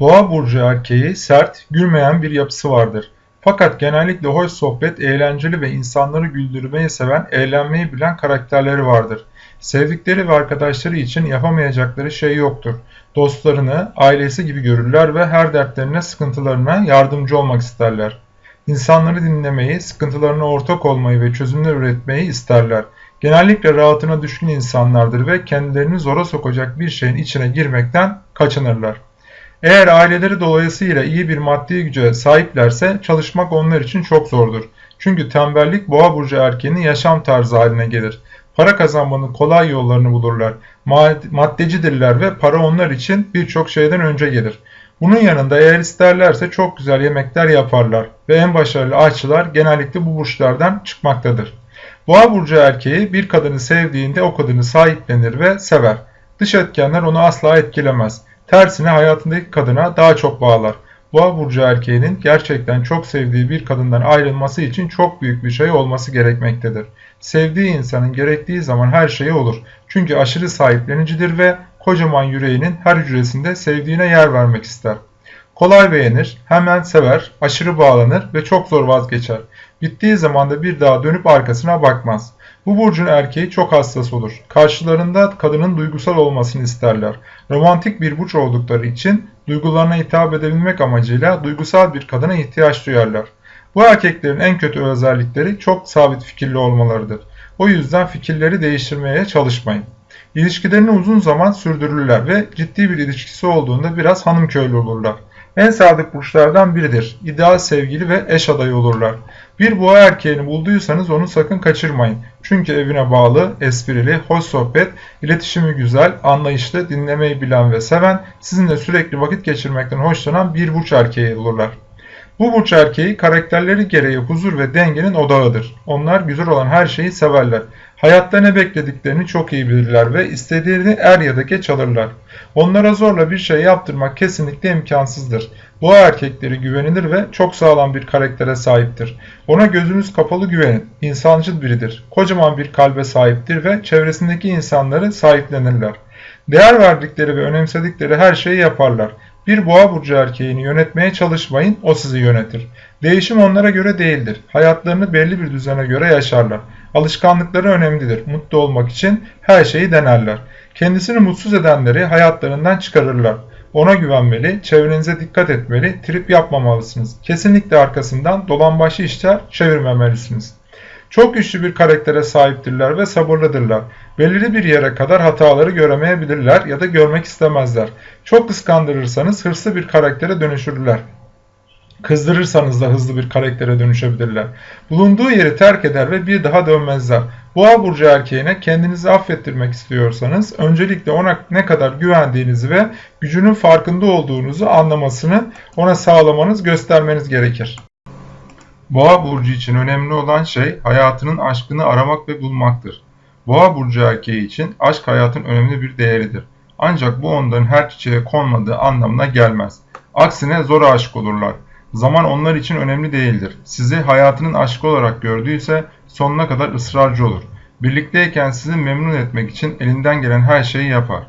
Boğa burcu erkeği sert, gülmeyen bir yapısı vardır. Fakat genellikle hoş sohbet, eğlenceli ve insanları güldürmeyi seven, eğlenmeyi bilen karakterleri vardır. Sevdikleri ve arkadaşları için yapamayacakları şey yoktur. Dostlarını, ailesi gibi görürler ve her dertlerine, sıkıntılarına yardımcı olmak isterler. İnsanları dinlemeyi, sıkıntılarına ortak olmayı ve çözümler üretmeyi isterler. Genellikle rahatına düşkün insanlardır ve kendilerini zora sokacak bir şeyin içine girmekten kaçınırlar. Eğer aileleri dolayısıyla iyi bir maddi güce sahiplerse çalışmak onlar için çok zordur. Çünkü tembellik boğa burcu erkeğinin yaşam tarzı haline gelir. Para kazanmanın kolay yollarını bulurlar. Maddecidirler ve para onlar için birçok şeyden önce gelir. Bunun yanında eğer isterlerse çok güzel yemekler yaparlar ve en başarılı aşçılar genellikle bu burçlardan çıkmaktadır. Boğa burcu erkeği bir kadını sevdiğinde o kadını sahiplenir ve sever. Dış etkenler onu asla etkilemez. Tersine hayatındaki kadına daha çok bağlar. Boğa burcu erkeğinin gerçekten çok sevdiği bir kadından ayrılması için çok büyük bir şey olması gerekmektedir. Sevdiği insanın gerektiği zaman her şeyi olur. Çünkü aşırı sahiplenicidir ve kocaman yüreğinin her hücresinde sevdiğine yer vermek ister. Kolay beğenir, hemen sever, aşırı bağlanır ve çok zor vazgeçer. Bittiği zaman da bir daha dönüp arkasına bakmaz. Bu burcun erkeği çok hassas olur. Karşılarında kadının duygusal olmasını isterler. Romantik bir burç oldukları için duygularına hitap edebilmek amacıyla duygusal bir kadına ihtiyaç duyarlar. Bu erkeklerin en kötü özellikleri çok sabit fikirli olmalarıdır. O yüzden fikirleri değiştirmeye çalışmayın. İlişkilerini uzun zaman sürdürürler ve ciddi bir ilişkisi olduğunda biraz hanım köylü olurlar. En sadık burçlardan biridir. İdeal sevgili ve eş adayı olurlar. Bir boğa erkeğini bulduysanız onu sakın kaçırmayın. Çünkü evine bağlı, esprili, hoş sohbet, iletişimi güzel, anlayışlı, dinlemeyi bilen ve seven, sizinle sürekli vakit geçirmekten hoşlanan bir burç erkeği olurlar. Bu burç erkeği karakterleri gereği huzur ve dengenin odağıdır. Onlar güzel olan her şeyi severler. Hayatta ne beklediklerini çok iyi bilirler ve istediğini er ya da geç alırlar. Onlara zorla bir şey yaptırmak kesinlikle imkansızdır. Bu erkekleri güvenilir ve çok sağlam bir karaktere sahiptir. Ona gözünüz kapalı güvenin. İnsancıl biridir. Kocaman bir kalbe sahiptir ve çevresindeki insanları sahiplenirler. Değer verdikleri ve önemsedikleri her şeyi yaparlar. Bir boğa burcu erkeğini yönetmeye çalışmayın, o sizi yönetir. Değişim onlara göre değildir. Hayatlarını belli bir düzene göre yaşarlar. Alışkanlıkları önemlidir. Mutlu olmak için her şeyi denerler. Kendisini mutsuz edenleri hayatlarından çıkarırlar. Ona güvenmeli, çevrenize dikkat etmeli, trip yapmamalısınız. Kesinlikle arkasından dolambaçlı işler çevirmemelisiniz. Çok güçlü bir karaktere sahiptirler ve sabırlıdırlar. Belirli bir yere kadar hataları göremeyebilirler ya da görmek istemezler. Çok kıskandırırsanız hırslı bir karaktere dönüşürler. Kızdırırsanız da hızlı bir karaktere dönüşebilirler. Bulunduğu yeri terk eder ve bir daha dönmezler. Boğa burcu erkeğine kendinizi affettirmek istiyorsanız öncelikle ona ne kadar güvendiğinizi ve gücünün farkında olduğunuzu anlamasını ona sağlamanız, göstermeniz gerekir. Boğa burcu için önemli olan şey hayatının aşkını aramak ve bulmaktır. Boğa burcu erkeği için aşk hayatın önemli bir değeridir. Ancak bu onların her çiçeğe konmadığı anlamına gelmez. Aksine zor aşık olurlar. Zaman onlar için önemli değildir. Sizi hayatının aşkı olarak gördüyse sonuna kadar ısrarcı olur. Birlikteyken sizi memnun etmek için elinden gelen her şeyi yapar.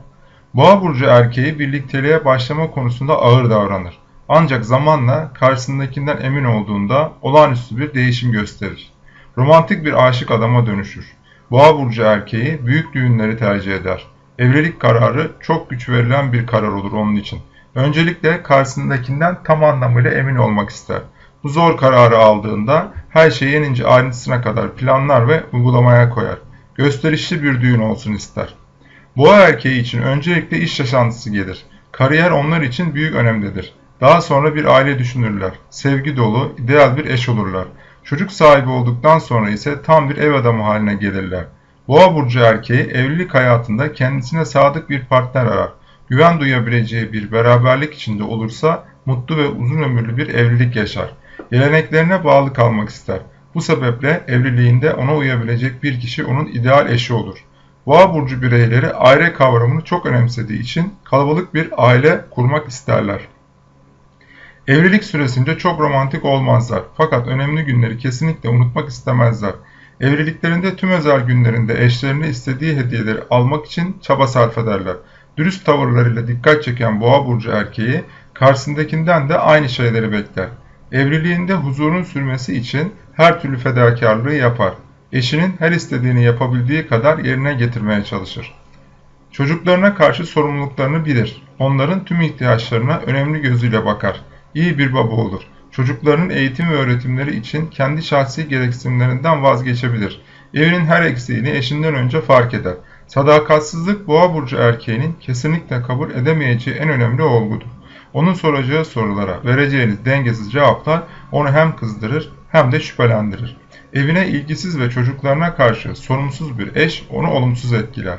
Boğa burcu erkeği birlikteliğe başlama konusunda ağır davranır. Ancak zamanla karşısındakinden emin olduğunda olağanüstü bir değişim gösterir. Romantik bir aşık adama dönüşür. Boğa burcu erkeği büyük düğünleri tercih eder. Evlilik kararı çok güç verilen bir karar olur onun için. Öncelikle karşısındakinden tam anlamıyla emin olmak ister. Bu zor kararı aldığında her şeyi yenince ayrıntısına kadar planlar ve uygulamaya koyar. Gösterişli bir düğün olsun ister. Boğa erkeği için öncelikle iş yaşantısı gelir. Kariyer onlar için büyük önemlidir. Daha sonra bir aile düşünürler. Sevgi dolu, ideal bir eş olurlar. Çocuk sahibi olduktan sonra ise tam bir ev adamı haline gelirler. Boğa burcu erkeği evlilik hayatında kendisine sadık bir partner arar. Güven duyabileceği bir beraberlik içinde olursa mutlu ve uzun ömürlü bir evlilik yaşar. Geleneklerine bağlı kalmak ister. Bu sebeple evliliğinde ona uyabilecek bir kişi onun ideal eşi olur. Boğa burcu bireyleri aile kavramını çok önemsediği için kalabalık bir aile kurmak isterler. Evlilik süresince çok romantik olmazlar fakat önemli günleri kesinlikle unutmak istemezler. Evliliklerinde tüm özel günlerinde eşlerine istediği hediyeleri almak için çaba sarf ederler. Dürüst tavırlarıyla dikkat çeken boğa burcu erkeği Karşısındakinden de aynı şeyleri bekler. Evliliğinde huzurun sürmesi için her türlü fedakarlığı yapar. Eşinin her istediğini yapabildiği kadar yerine getirmeye çalışır. Çocuklarına karşı sorumluluklarını bilir. Onların tüm ihtiyaçlarına önemli gözüyle bakar. İyi bir baba olur. Çocuklarının eğitim ve öğretimleri için kendi şahsi gereksinimlerinden vazgeçebilir. Evinin her eksiğini eşinden önce fark eder. Sadakatsizlik boğa burcu erkeğinin kesinlikle kabul edemeyeceği en önemli olgudur. Onun soracağı sorulara vereceğiniz dengesiz cevaplar onu hem kızdırır hem de şüphelendirir. Evine ilgisiz ve çocuklarına karşı sorumsuz bir eş onu olumsuz etkiler.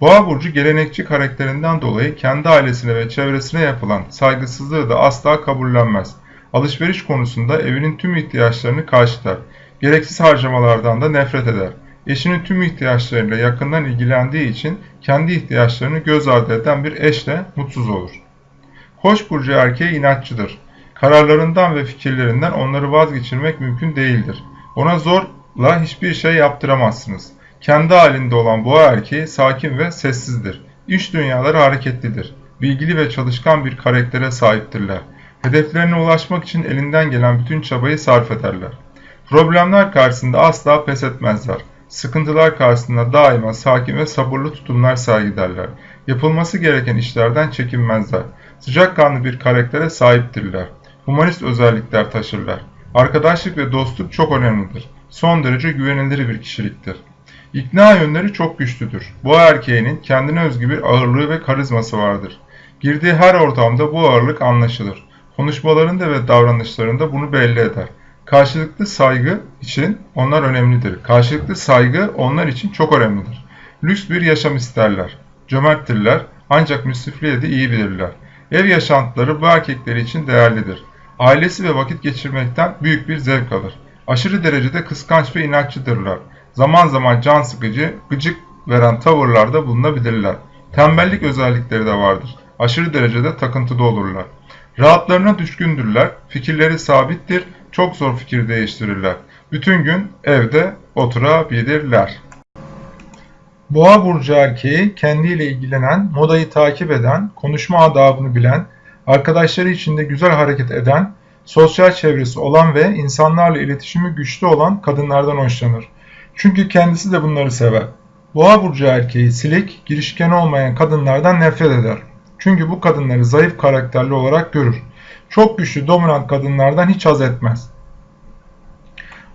Boğa burcu gelenekçi karakterinden dolayı kendi ailesine ve çevresine yapılan saygısızlığı da asla kabullenmez. Alışveriş konusunda evinin tüm ihtiyaçlarını karşılar. Gereksiz harcamalardan da nefret eder. Eşinin tüm ihtiyaçlarıyla yakından ilgilendiği için kendi ihtiyaçlarını göz ardı eden bir eşle mutsuz olur. Koç burcu erkeği inatçıdır. Kararlarından ve fikirlerinden onları vazgeçirmek mümkün değildir. Ona zorla hiçbir şey yaptıramazsınız. Kendi halinde olan boğa erkeği sakin ve sessizdir. İş dünyaları hareketlidir. Bilgili ve çalışkan bir karaktere sahiptirler. Hedeflerine ulaşmak için elinden gelen bütün çabayı sarf ederler. Problemler karşısında asla pes etmezler. Sıkıntılar karşısında daima sakin ve sabırlı tutumlar sergilerler. Yapılması gereken işlerden çekinmezler. Sıcakkanlı bir karaktere sahiptirler. Humanist özellikler taşırlar. Arkadaşlık ve dostluk çok önemlidir. Son derece güvenilir bir kişiliktir. İkna yönleri çok güçlüdür. Bu erkeğinin kendine özgü bir ağırlığı ve karizması vardır. Girdiği her ortamda bu ağırlık anlaşılır. Konuşmalarında ve davranışlarında bunu belli eder. Karşılıklı saygı için onlar önemlidir. Karşılıklı saygı onlar için çok önemlidir. Lüks bir yaşam isterler. Cömerttirler ancak müsrifliğe de iyi bilirler. Ev yaşantıları bu erkekleri için değerlidir. Ailesi ve vakit geçirmekten büyük bir zevk alır. Aşırı derecede kıskanç ve inatçıdırlar. Zaman zaman can sıkıcı, gıcık veren tavırlarda bulunabilirler. Tembellik özellikleri de vardır. Aşırı derecede takıntıda olurlar. Rahatlarına düşkündürler, fikirleri sabittir, çok zor fikir değiştirirler. Bütün gün evde oturabilirler. Boğa burcu erkeği kendiyle ilgilenen, modayı takip eden, konuşma adabını bilen, arkadaşları içinde güzel hareket eden, sosyal çevresi olan ve insanlarla iletişimi güçlü olan kadınlardan hoşlanır. Çünkü kendisi de bunları sever. Boğa burcu erkeği silik, girişken olmayan kadınlardan nefret eder. Çünkü bu kadınları zayıf karakterli olarak görür. Çok güçlü dominant kadınlardan hiç haz etmez.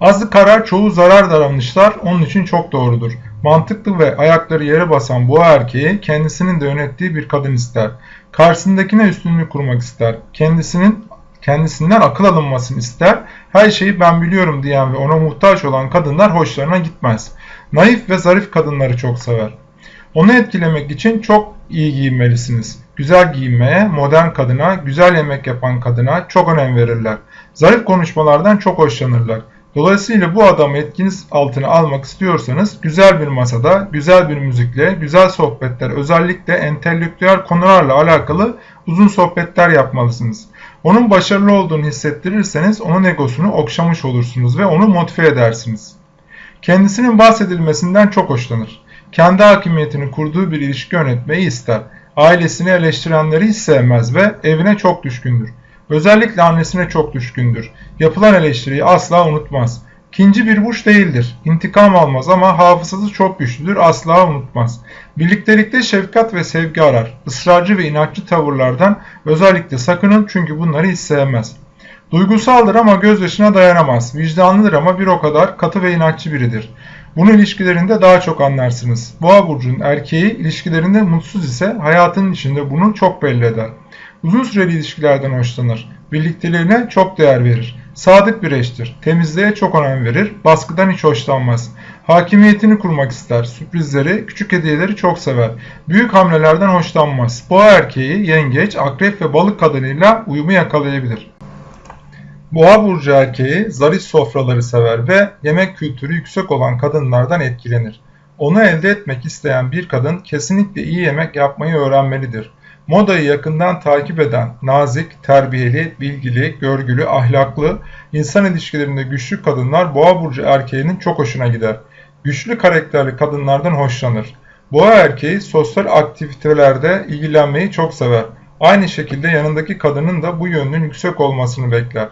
Azı karar çoğu zarar davranışlar onun için çok doğrudur. Mantıklı ve ayakları yere basan bu erkeği kendisinin de yönettiği bir kadın ister. Karşısındakine üstünlük kurmak ister. Kendisinin kendisinden akıl alınmasını ister. Her şeyi ben biliyorum diyen ve ona muhtaç olan kadınlar hoşlarına gitmez. Naif ve zarif kadınları çok sever. Onu etkilemek için çok iyi giyinmelisiniz. Güzel giyinmeye, modern kadına, güzel yemek yapan kadına çok önem verirler. Zarif konuşmalardan çok hoşlanırlar. Dolayısıyla bu adamı etkiniz altına almak istiyorsanız güzel bir masada, güzel bir müzikle, güzel sohbetler özellikle entelektüel konularla alakalı uzun sohbetler yapmalısınız. Onun başarılı olduğunu hissettirirseniz onun egosunu okşamış olursunuz ve onu motive edersiniz. Kendisinin bahsedilmesinden çok hoşlanır. Kendi hakimiyetini kurduğu bir ilişki yönetmeyi ister. Ailesini eleştirenleri hiç sevmez ve evine çok düşkündür. Özellikle annesine çok düşkündür. Yapılan eleştiriyi asla unutmaz. İkinci bir burç değildir. İntikam almaz ama hafızası çok güçlüdür, asla unutmaz. Birliktelikte şefkat ve sevgi arar. Israrcı ve inatçı tavırlardan özellikle sakının çünkü bunları hiç sevmez. Duygusaldır ama gözyaşına dayanamaz. Vicdanlıdır ama bir o kadar katı ve inatçı biridir. Bunu ilişkilerinde daha çok anlarsınız. Boğa burcunun erkeği ilişkilerinde mutsuz ise hayatının içinde bunu çok belli eder. Uzun süreli ilişkilerden hoşlanır. Birlikteliğine çok değer verir. Sadık bir eştir. Temizliğe çok önem verir. Baskıdan hiç hoşlanmaz. Hakimiyetini kurmak ister. Sürprizleri, küçük hediyeleri çok sever. Büyük hamlelerden hoşlanmaz. Boğa erkeği, yengeç, akrep ve balık kadınıyla uyumu yakalayabilir. Boğa burcu erkeği zarif sofraları sever ve yemek kültürü yüksek olan kadınlardan etkilenir. Onu elde etmek isteyen bir kadın kesinlikle iyi yemek yapmayı öğrenmelidir. Modayı yakından takip eden, nazik, terbiyeli, bilgili, görgülü, ahlaklı, insan ilişkilerinde güçlü kadınlar boğa burcu erkeğinin çok hoşuna gider. Güçlü karakterli kadınlardan hoşlanır. Boğa erkeği sosyal aktivitelerde ilgilenmeyi çok sever. Aynı şekilde yanındaki kadının da bu yönünün yüksek olmasını bekler.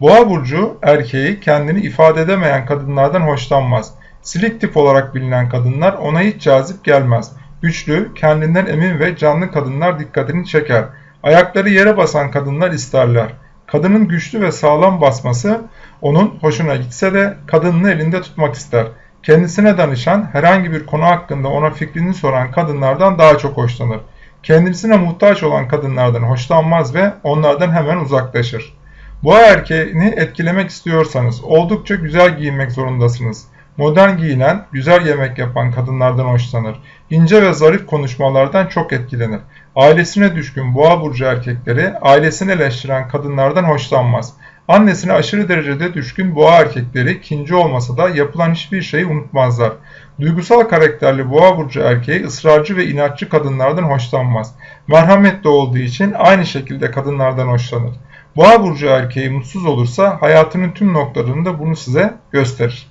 Boğa burcu erkeği kendini ifade edemeyen kadınlardan hoşlanmaz. Silik tip olarak bilinen kadınlar ona hiç cazip gelmez. Güçlü, kendinden emin ve canlı kadınlar dikkatini çeker. Ayakları yere basan kadınlar isterler. Kadının güçlü ve sağlam basması onun hoşuna gitse de kadınını elinde tutmak ister. Kendisine danışan, herhangi bir konu hakkında ona fikrini soran kadınlardan daha çok hoşlanır. Kendisine muhtaç olan kadınlardan hoşlanmaz ve onlardan hemen uzaklaşır. Boğa erkeğini etkilemek istiyorsanız oldukça güzel giyinmek zorundasınız. Modern giyinen, güzel yemek yapan kadınlardan hoşlanır. İnce ve zarif konuşmalardan çok etkilenir. Ailesine düşkün boğa burcu erkekleri ailesini eleştiren kadınlardan hoşlanmaz. Annesine aşırı derecede düşkün boğa erkekleri kinci olmasa da yapılan hiçbir şeyi unutmazlar. Duygusal karakterli boğa burcu erkeği ısrarcı ve inatçı kadınlardan hoşlanmaz. Merhametli olduğu için aynı şekilde kadınlardan hoşlanır. Boğa burcu erkeği mutsuz olursa hayatının tüm noktalarında bunu size gösterir.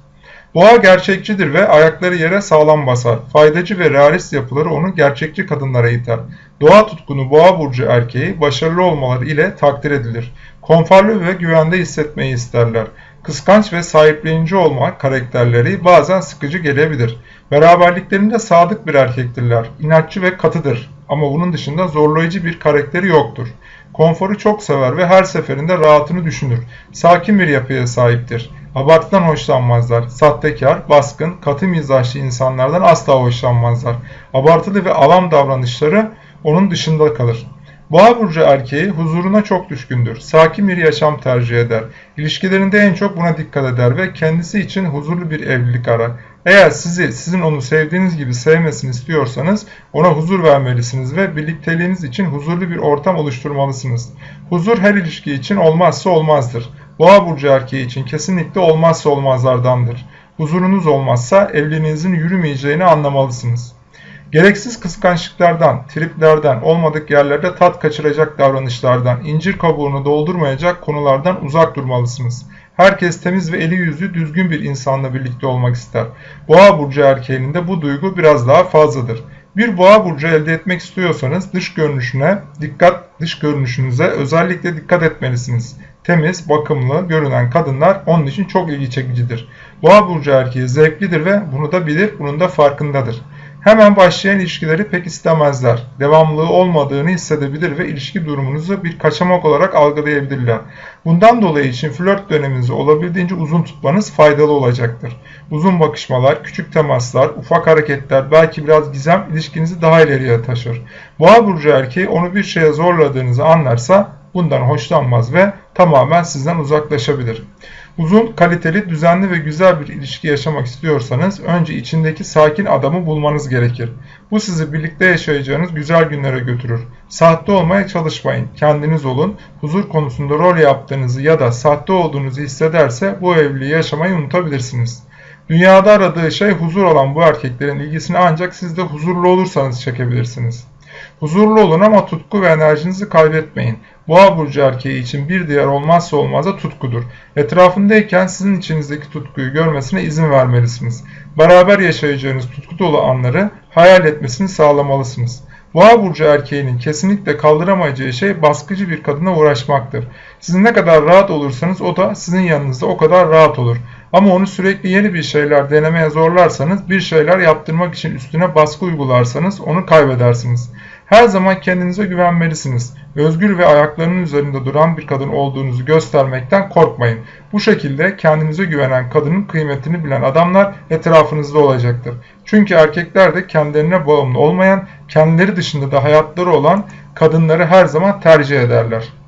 Boğa gerçekçidir ve ayakları yere sağlam basar. Faydacı ve realist yapıları onu gerçekçi kadınlara iter. Doğa tutkunu boğa burcu erkeği başarılı olmaları ile takdir edilir. Konforlu ve güvende hissetmeyi isterler. Kıskanç ve sahiplenici olma karakterleri bazen sıkıcı gelebilir. Beraberliklerinde sadık bir erkektirler. İnatçı ve katıdır. Ama bunun dışında zorlayıcı bir karakteri yoktur. Konforu çok sever ve her seferinde rahatını düşünür. Sakin bir yapıya sahiptir. Abartıdan hoşlanmazlar. Sahtekar, baskın, katı mizaçlı insanlardan asla hoşlanmazlar. Abartılı ve alam davranışları onun dışında kalır. Boğa burcu erkeği huzuruna çok düşkündür. Sakin bir yaşam tercih eder. İlişkilerinde en çok buna dikkat eder ve kendisi için huzurlu bir evlilik arar. Eğer sizi sizin onu sevdiğiniz gibi sevmesini istiyorsanız ona huzur vermelisiniz ve birlikteliğiniz için huzurlu bir ortam oluşturmalısınız. Huzur her ilişki için olmazsa olmazdır. Boğa burcu erkeği için kesinlikle olmazsa olmazlardandır. Huzurunuz olmazsa evliliğinizin yürümeyeceğini anlamalısınız. Gereksiz kıskançlıklardan, triplerden, olmadık yerlerde tat kaçıracak davranışlardan, incir kabuğunu doldurmayacak konulardan uzak durmalısınız. Herkes temiz ve eli yüzü düzgün bir insanla birlikte olmak ister. Boğa burcu erkeğinin de bu duygu biraz daha fazladır. Bir boğa burcu elde etmek istiyorsanız dış görünüşüne dikkat, dış görünüşünüze özellikle dikkat etmelisiniz. Temiz, bakımlı görünen kadınlar onun için çok ilgi çekicidir. Boğa burcu erkeği zevklidir ve bunu da bilir, bunun da farkındadır. Hemen başlayan ilişkileri pek istemezler. Devamlılığı olmadığını hissedebilir ve ilişki durumunuzu bir kaçamak olarak algılayabilirler. Bundan dolayı için flört döneminizi olabildiğince uzun tutmanız faydalı olacaktır. Uzun bakışmalar, küçük temaslar, ufak hareketler, belki biraz gizem ilişkinizi daha ileriye taşır. Boğa burcu erkeği onu bir şeye zorladığınızı anlarsa bundan hoşlanmaz ve tamamen sizden uzaklaşabilir. Uzun, kaliteli, düzenli ve güzel bir ilişki yaşamak istiyorsanız önce içindeki sakin adamı bulmanız gerekir. Bu sizi birlikte yaşayacağınız güzel günlere götürür. Sahte olmaya çalışmayın. Kendiniz olun. Huzur konusunda rol yaptığınızı ya da sahte olduğunuzu hissederse bu evliliği yaşamayı unutabilirsiniz. Dünyada aradığı şey huzur olan bu erkeklerin ilgisini ancak siz de huzurlu olursanız çekebilirsiniz. Huzurlu olun ama tutku ve enerjinizi kaybetmeyin. Boğa burcu erkeği için bir diğer olmazsa olmaz da tutkudur. Etrafındayken sizin içinizdeki tutkuyu görmesine izin vermelisiniz. Beraber yaşayacağınız tutku dolu anları hayal etmesini sağlamalısınız. Boğa burcu erkeğinin kesinlikle kaldıramayacağı şey baskıcı bir kadına uğraşmaktır. Siz ne kadar rahat olursanız o da sizin yanınızda o kadar rahat olur. Ama onu sürekli yeni bir şeyler denemeye zorlarsanız, bir şeyler yaptırmak için üstüne baskı uygularsanız onu kaybedersiniz. Her zaman kendinize güvenmelisiniz. Özgür ve ayaklarının üzerinde duran bir kadın olduğunuzu göstermekten korkmayın. Bu şekilde kendinize güvenen kadının kıymetini bilen adamlar etrafınızda olacaktır. Çünkü erkekler de kendilerine bağımlı olmayan, kendileri dışında da hayatları olan kadınları her zaman tercih ederler.